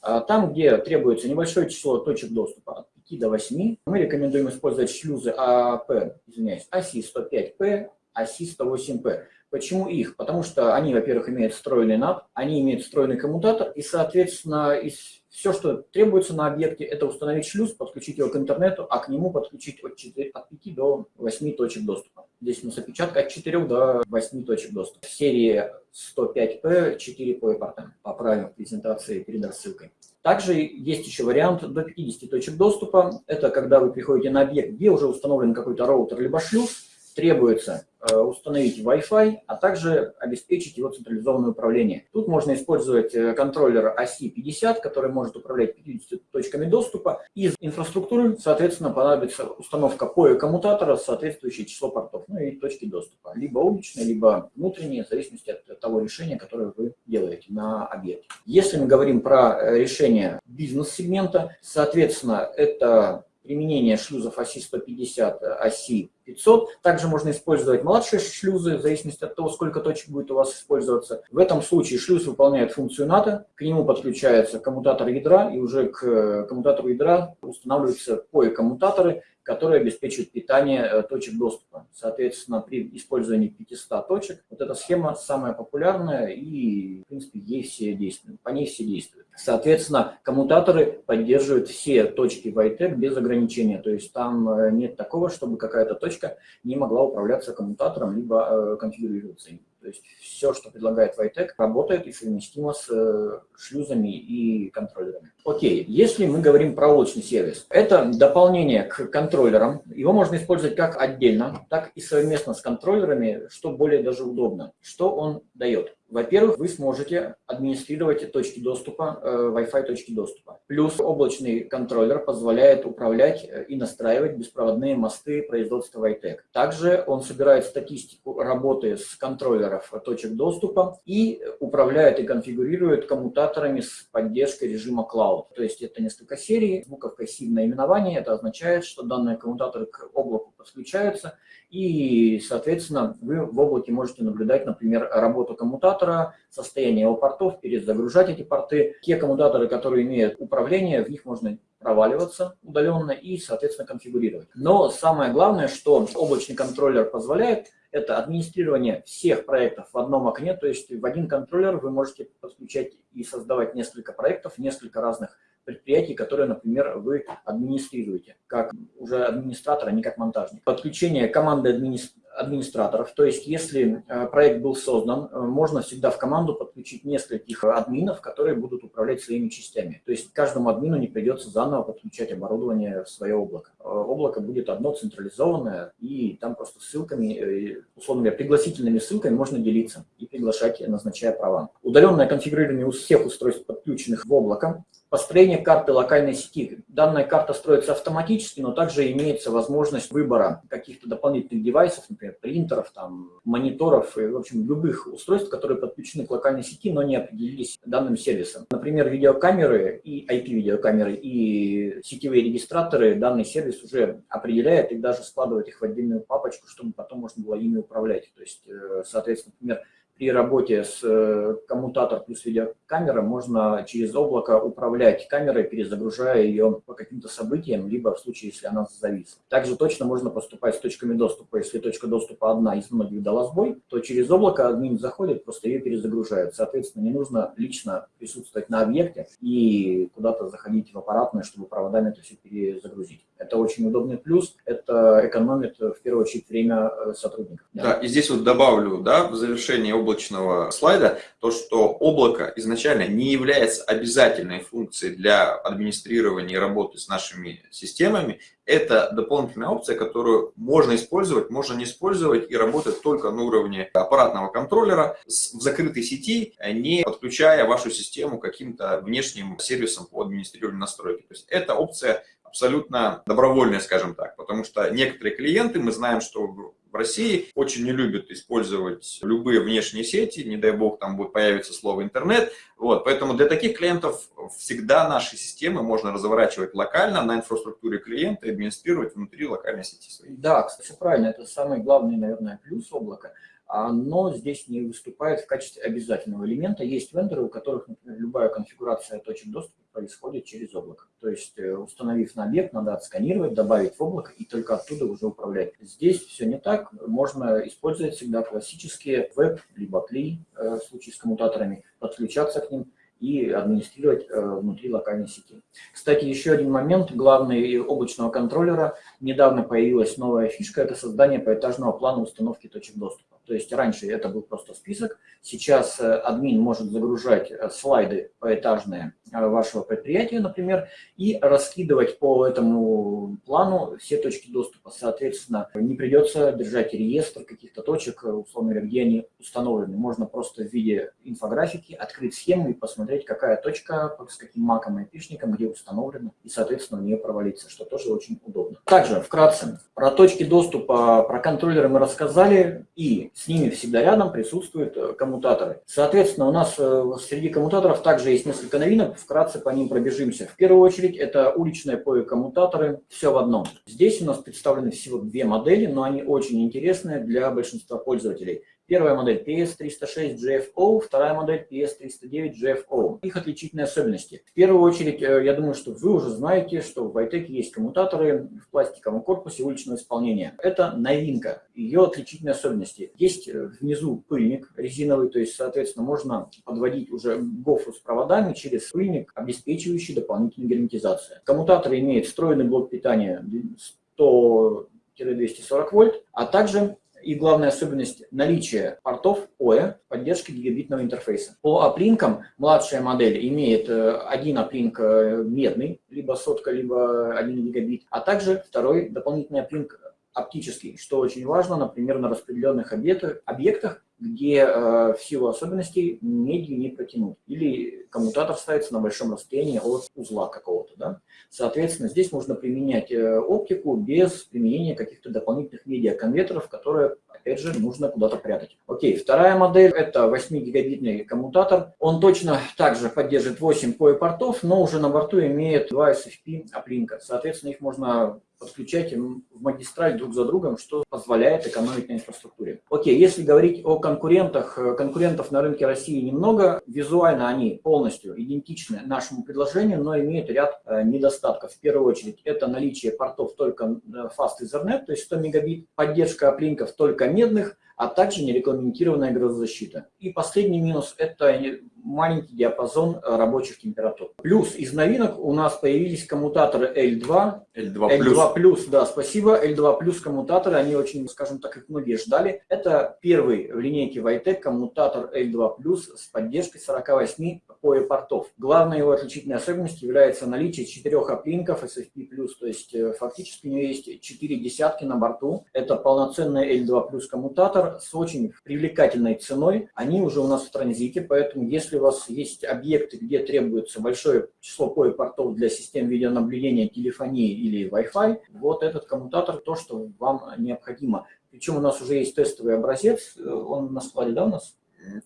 А там, где требуется небольшое число точек доступа, от 5 до 8, мы рекомендуем использовать шлюзы АП, извиняюсь, оси 105P, оси 108P. Почему их? Потому что они, во-первых, имеют встроенный NAT, они имеют встроенный коммутатор, и, соответственно, из все, что требуется на объекте, это установить шлюз, подключить его к интернету, а к нему подключить от, 4, от 5 до 8 точек доступа. Здесь у нас опечатка от 4 до 8 точек доступа. В серии 105P 4 по портам. Поправим презентации перед рассылкой. Также есть еще вариант до 50 точек доступа. Это когда вы приходите на объект, где уже установлен какой-то роутер либо шлюз, требуется установить Wi-Fi, а также обеспечить его централизованное управление. Тут можно использовать э, контроллер оси 50, который может управлять 50 точками доступа. Из инфраструктуры, соответственно, понадобится установка POE коммутатора соответствующее число портов, ну и точки доступа. Либо уличные, либо внутренние, в зависимости от того решения, которое вы делаете на объекте. Если мы говорим про э, решение бизнес-сегмента, соответственно, это применение шлюзов оси 150, оси 500. Также можно использовать младшие шлюзы, в зависимости от того, сколько точек будет у вас использоваться. В этом случае шлюз выполняет функцию НАТО, к нему подключается коммутатор ядра, и уже к коммутатору ядра устанавливаются POE-коммутаторы, которые обеспечивают питание э, точек доступа. Соответственно, при использовании 500 точек, вот эта схема самая популярная и, в принципе, ей все действуют, по ней все действуют. Соответственно, коммутаторы поддерживают все точки в без ограничения, то есть там э, нет такого, чтобы какая-то точка не могла управляться коммутатором, либо э, конфигурироваться им. То есть все, что предлагает Vitec, работает и совместимо с э, шлюзами и контроллерами. Окей, если мы говорим про облачный сервис, это дополнение к контроллерам. Его можно использовать как отдельно, так и совместно с контроллерами, что более даже удобно. Что он дает? Во-первых, вы сможете администрировать точки доступа, э, Wi-Fi точки доступа. Плюс облачный контроллер позволяет управлять э, и настраивать беспроводные мосты производства Vitec. Также он собирает статистику работы с контроллеров точек доступа и управляет и конфигурирует коммутаторами с поддержкой режима Cloud. То есть это несколько серий, буковка C в наименовании. Это означает, что данные коммутаторы к облаку подключаются и, соответственно, вы в облаке можете наблюдать, например, работу коммутатора, состояние его портов, перезагружать эти порты. Те коммутаторы, которые имеют управление, в них можно проваливаться удаленно и, соответственно, конфигурировать. Но самое главное, что облачный контроллер позволяет, это администрирование всех проектов в одном окне, то есть в один контроллер вы можете подключать и создавать несколько проектов, несколько разных предприятий, которые, например, вы администрируете, как уже администратор, а не как монтажник. Подключение команды администратора администраторов. То есть, если э, проект был создан, э, можно всегда в команду подключить нескольких админов, которые будут управлять своими частями. То есть, каждому админу не придется заново подключать оборудование в свое облако. Э, облако будет одно централизованное, и там просто ссылками, условно говоря, пригласительными ссылками можно делиться и приглашать, назначая права. Удаленное конфигурирование у всех устройств, подключенных в облако, Построение карты локальной сети. Данная карта строится автоматически, но также имеется возможность выбора каких-то дополнительных девайсов, например, принтеров, там, мониторов и, в общем, любых устройств, которые подключены к локальной сети, но не определились данным сервисом. Например, видеокамеры и IP-видеокамеры и сетевые регистраторы данный сервис уже определяет и даже складывает их в отдельную папочку, чтобы потом можно было ими управлять. То есть, э, соответственно, например, при работе с э, коммутатор плюс видеокамера можно через облако управлять камерой, перезагружая ее по каким-то событиям, либо в случае, если она зависла. Также точно можно поступать с точками доступа. Если точка доступа одна из многих дала сбой, то через облако админ заходит, просто ее перезагружает. Соответственно, не нужно лично присутствовать на объекте и куда-то заходить в аппаратную, чтобы проводами это все перезагрузить. Это очень удобный плюс, это экономит в первую очередь время э, сотрудников. Да, да и здесь вот добавлю, да, в завершении облака облачного слайда, то, что облако изначально не является обязательной функцией для администрирования и работы с нашими системами. Это дополнительная опция, которую можно использовать, можно не использовать и работать только на уровне аппаратного контроллера в закрытой сети, не подключая вашу систему каким-то внешним сервисом по администрированию настройки. То есть эта опция абсолютно добровольная, скажем так, потому что некоторые клиенты, мы знаем, что в России очень не любят использовать любые внешние сети, не дай бог там будет появиться слово интернет. Вот, поэтому для таких клиентов всегда наши системы можно разворачивать локально на инфраструктуре клиента и администрировать внутри локальной сети своей. Да, кстати, правильно, это самый главный, наверное, плюс облака – но здесь не выступает в качестве обязательного элемента. Есть вендоры, у которых, например, любая конфигурация точек доступа происходит через облако. То есть, э, установив на объект, надо отсканировать, добавить в облако и только оттуда уже управлять. Здесь все не так. Можно использовать всегда классические веб, либо CLI э, в случае с коммутаторами, подключаться к ним и администрировать э, внутри локальной сети. Кстати, еще один момент, главный облачного контроллера. Недавно появилась новая фишка, это создание поэтажного плана установки точек доступа. То есть раньше это был просто список, сейчас э, админ может загружать э, слайды поэтажные э, вашего предприятия, например, и раскидывать по этому плану все точки доступа. Соответственно, не придется держать реестр каких-то точек, условно говоря, где они установлены. Можно просто в виде инфографики открыть схему и посмотреть, какая точка с каким маком и айпишником, где установлена, и, соответственно, в нее провалиться, что тоже очень удобно. Также, вкратце, про точки доступа, про контроллеры мы рассказали, и с ними всегда рядом присутствуют э, коммутаторы. Соответственно, у нас э, среди коммутаторов также есть несколько новинок, вкратце по ним пробежимся. В первую очередь это уличные POE-коммутаторы, все в одном. Здесь у нас представлены всего две модели, но они очень интересные для большинства пользователей. Первая модель PS306GFO, вторая модель PS309GFO. Их отличительные особенности. В первую очередь, э, я думаю, что вы уже знаете, что в Vitec есть коммутаторы в пластиковом корпусе уличного исполнения. Это новинка, ее отличительные особенности. Есть э, внизу пыльник резиновый, то есть, соответственно, можно подводить уже гофру с проводами через пыльник, обеспечивающий дополнительную герметизацию. Коммутатор имеет встроенный блок питания 100 240 вольт, а также и главная особенность – наличие портов OE, поддержки гигабитного интерфейса. По оплинкам младшая модель имеет э, один оплинк э, медный, либо сотка, либо 1 гигабит, а также второй дополнительный оплинк оптический, что очень важно, например, на распределенных объектах, объектах где э, в силу особенностей медью не протянуть. Или коммутатор ставится на большом расстоянии от узла какого-то. Да? Соответственно, здесь можно применять э, оптику без применения каких-то дополнительных медиаконвертеров, которые опять же, нужно куда-то прятать. Окей, вторая модель – это 8-гигабитный коммутатор. Он точно также поддерживает 8 POE портов, но уже на борту имеет 2 SFP оплинка. Соответственно, их можно подключать в магистраль друг за другом, что позволяет экономить на инфраструктуре. Окей, если говорить о конкурентах, э, конкурентов на рынке России немного, визуально они полностью идентичны нашему предложению, но имеют ряд э, недостатков. В первую очередь, это наличие портов только э, Fast Ethernet, то есть 100 мегабит, поддержка оплинков только медных, а также нерегламентированная грозозащита. И последний минус – это маленький диапазон э, рабочих температур. Плюс из новинок у нас появились коммутаторы L2. L2+. L2+, да, спасибо. L2+, коммутаторы, они очень, скажем так, их многие ждали. Это первый в линейке Vitec коммутатор L2+, с поддержкой 48 POE портов. Главной его отличительной особенностью является наличие четырех оплинков SFP+, то есть э, фактически у него есть четыре десятки на борту. Это полноценный L2+, коммутатор с очень привлекательной ценой. Они уже у нас в транзите, поэтому если если у вас есть объекты, где требуется большое число POE-портов для систем видеонаблюдения, телефонии или Wi-Fi, вот этот коммутатор то, что вам необходимо. Причем у нас уже есть тестовый образец, он на складе, да, у нас?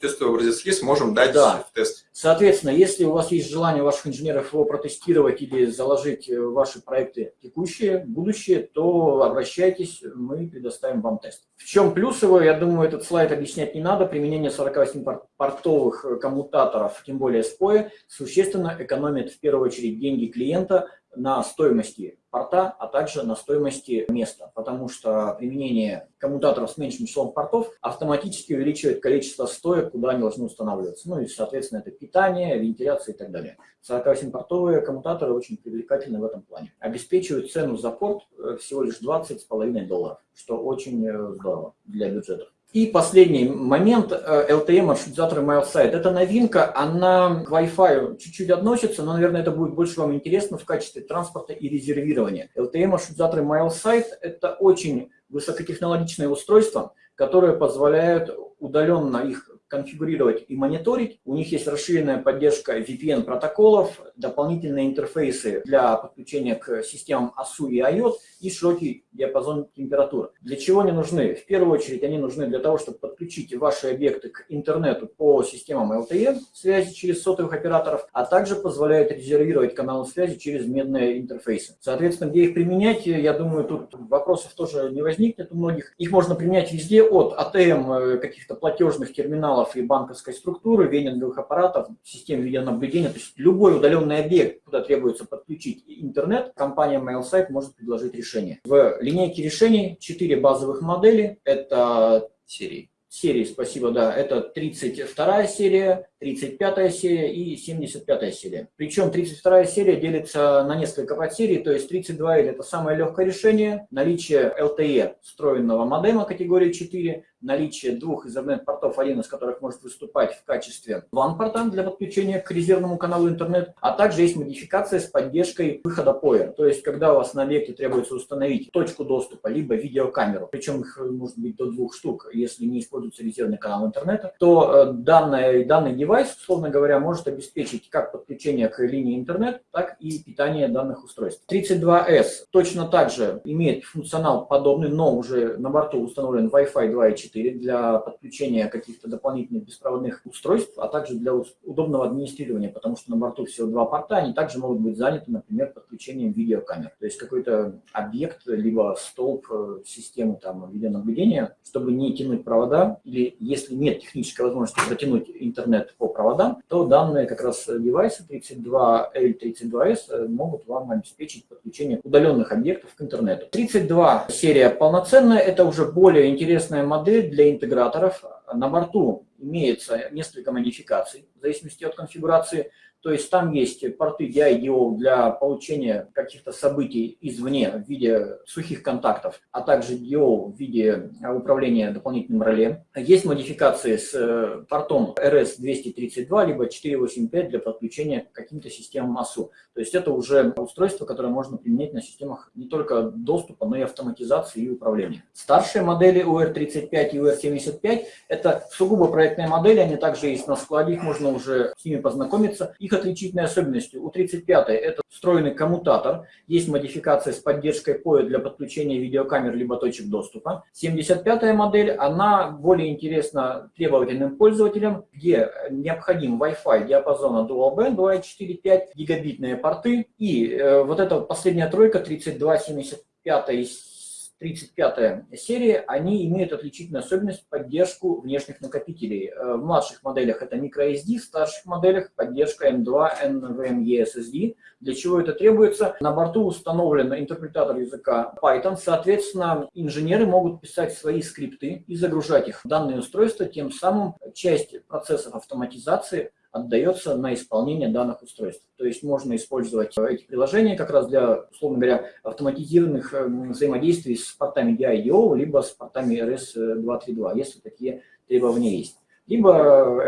Тестовый образец есть, можем дать да. в тест. Соответственно, если у вас есть желание ваших инженеров его протестировать или заложить в ваши проекты текущие, будущие, то обращайтесь, мы предоставим вам тест. В чем плюс его, я думаю, этот слайд объяснять не надо. Применение 48-портовых коммутаторов, тем более SPOE, существенно экономит в первую очередь деньги клиента, на стоимости порта, а также на стоимости места, потому что применение коммутаторов с меньшим числом портов автоматически увеличивает количество стоек, куда они должны устанавливаться. Ну и, соответственно, это питание, вентиляция и так далее. 48-портовые коммутаторы очень привлекательны в этом плане. Обеспечивают цену за порт э, всего лишь 20,5 долларов, что очень э, здорово для бюджетов. И последний момент, LTE маршрутизаторы MileSite. Это новинка, она к Wi-Fi чуть-чуть относится, но, наверное, это будет больше вам интересно в качестве транспорта и резервирования. LTE маршрутизаторы MileSite – это очень высокотехнологичное устройство, которое позволяет удаленно их конфигурировать и мониторить. У них есть расширенная поддержка VPN-протоколов, дополнительные интерфейсы для подключения к системам ASU и IOT и широкий диапазон температур. Для чего они нужны? В первую очередь они нужны для того, чтобы подключить ваши объекты к интернету по системам LTE связи через сотовых операторов, а также позволяют резервировать каналы связи через медные интерфейсы. Соответственно, где их применять, я думаю, тут вопросов тоже не возникнет у многих. Их можно применять везде от ATM э, каких-то платежных терминалов и банковской структуры, венинговых аппаратов, систем видеонаблюдения, то есть любой удаленный объект, куда требуется подключить интернет, компания MailSite может предложить решение. В линейке решений 4 базовых модели. Это серии. Серии, спасибо, да. Это 32 серия, 35 серия и 75 серия. Причем 32 серия делится на несколько подсерий, то есть 32 это самое легкое решение, наличие LTE встроенного модема категории 4, наличие двух Ethernet-портов, один из которых может выступать в качестве WAN-порта для подключения к резервному каналу интернет, а также есть модификация с поддержкой выхода POE. То есть, когда у вас на объекте требуется установить точку доступа, либо видеокамеру, причем их может быть до двух штук, если не используется резервный канал интернета, то э, данный, данный девайс, условно говоря, может обеспечить как подключение к линии интернет, так и питание данных устройств. 32S точно так же имеет функционал подобный, но уже на борту установлен Wi-Fi 2.4 для подключения каких-то дополнительных беспроводных устройств, а также для удобного администрирования, потому что на борту всего два порта, они также могут быть заняты, например, подключением видеокамер. То есть какой-то объект, либо столб э, системы там, видеонаблюдения, чтобы не тянуть провода, или если нет технической возможности протянуть интернет по проводам, то данные как раз девайсы 32L, 32S э, могут вам обеспечить подключение удаленных объектов к интернету. 32 серия полноценная, это уже более интересная модель для интеграторов. На борту имеется несколько модификаций в зависимости от конфигурации. То есть там есть порты DIDO для получения каких-то событий извне в виде сухих контактов, а также DIO в виде управления дополнительным реле. Есть модификации с э, портом RS-232, либо 485 для подключения к каким-то системам АСУ. То есть это уже устройство, которое можно применять на системах не только доступа, но и автоматизации и управления. Старшие модели UR35 и UR75 – это сугубо проектные модели, они также есть на складе, их можно уже с ними познакомиться. Их отличительной особенностью у 35 это встроенный коммутатор, есть модификация с поддержкой POE для подключения видеокамер либо точек доступа. 75 модель, она более интересна требовательным пользователям, где необходим Wi-Fi диапазона Dual Band 2.4.5, гигабитные порты. И э, вот эта последняя тройка 3275 35 серии, они имеют отличительную особенность поддержку внешних накопителей. Э, в младших моделях это microSD, в старших моделях поддержка M2 NVMe SSD. Для чего это требуется? На борту установлен интерпретатор языка Python, соответственно, инженеры могут писать свои скрипты и загружать их в данные устройства, тем самым часть процессов автоматизации отдается на исполнение данных устройств. То есть можно использовать эти приложения как раз для, условно говоря, автоматизированных эм, взаимодействий с портами DIDO, либо с портами RS-232, если такие требования есть. Либо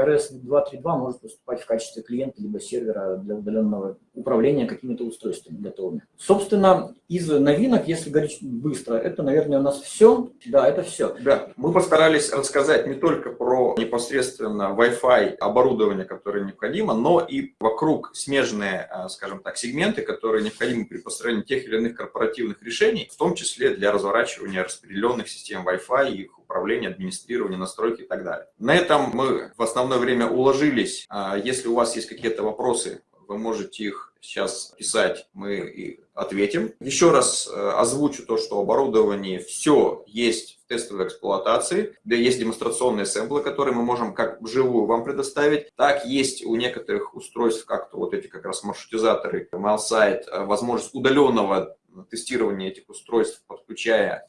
RS-232 может выступать в качестве клиента, либо сервера для удаленного управления какими-то устройствами готовыми. Собственно, из новинок, если говорить быстро, это, наверное, у нас все. Да, это все. Да, мы постарались рассказать не только про непосредственно Wi-Fi оборудование, которое необходимо, но и вокруг смежные, э, скажем так, сегменты, которые необходимы при построении тех или иных корпоративных решений, в том числе для разворачивания распределенных систем Wi-Fi, их управления, администрирования, настройки и так далее. На этом мы в основное время уложились. А если у вас есть какие-то вопросы, вы можете их сейчас писать, мы и ответим. Еще раз э, озвучу то, что оборудование все есть в тестовой эксплуатации, да есть демонстрационные сэмплы, которые мы можем как вживую вам предоставить, так есть у некоторых устройств, как-то вот эти как раз маршрутизаторы, MailSite, э, возможность удаленного тестирования этих устройств, подключая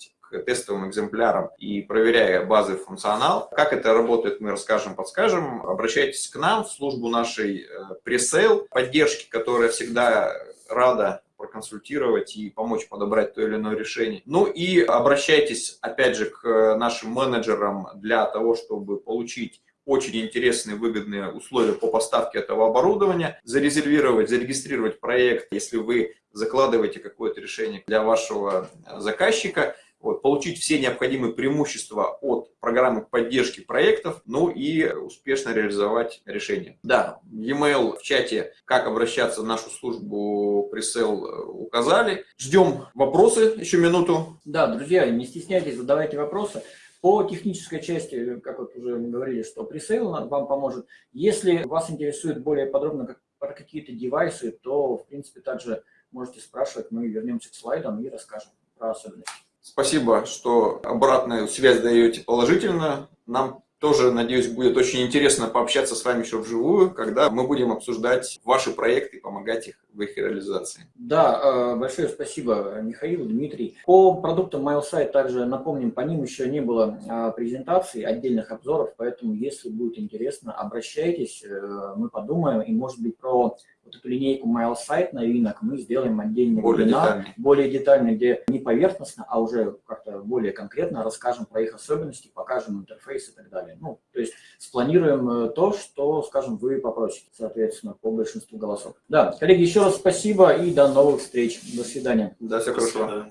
тестовым экземплярам и проверяя базы функционал. Как это работает, мы расскажем, подскажем. Обращайтесь к нам в службу нашей э, пресейл поддержки, которая всегда рада проконсультировать и помочь подобрать то или иное решение. Ну и обращайтесь, опять же, к нашим менеджерам для того, чтобы получить очень интересные, выгодные условия по поставке этого оборудования, зарезервировать, зарегистрировать проект, если вы закладываете какое-то решение для вашего заказчика – вот, получить все необходимые преимущества от программы поддержки проектов, ну и успешно реализовать решение. Да, e-mail в чате, как обращаться в нашу службу пресейл указали. Ждем вопросы, еще минуту. Да, друзья, не стесняйтесь, задавайте вопросы. По технической части, как вот уже говорили, что пресейл вам поможет. Если вас интересует более подробно как, про какие-то девайсы, то, в принципе, также можете спрашивать, мы вернемся к слайдам и расскажем про особенности. Спасибо, что обратную связь даете положительно. Нам тоже, надеюсь, будет очень интересно пообщаться с вами еще вживую, когда мы будем обсуждать ваши проекты и помогать их в их реализации. Да, э, большое спасибо, Михаил, Дмитрий. По продуктам MailSite также напомним, по ним еще не было э, презентаций, отдельных обзоров, поэтому, если будет интересно, обращайтесь, э, мы подумаем, и, может быть, про вот эту линейку MailSite новинок мы сделаем отдельный более вебинар, детальный. более детальный, где не поверхностно, а уже как-то более конкретно расскажем про их особенности, покажем интерфейс и так далее. Ну, то есть спланируем то, что, скажем, вы попросите, соответственно, по большинству голосов. Да, коллеги, еще раз спасибо и до новых встреч. До свидания. Да, все хорошо.